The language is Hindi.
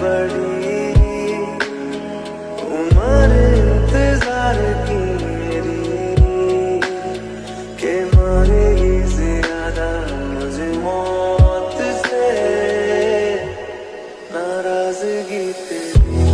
बड़ी उम्र इंतज़ार की मेरी के मारेगी ज़्यादा मुझे मौत से नाराज़गी तेरी।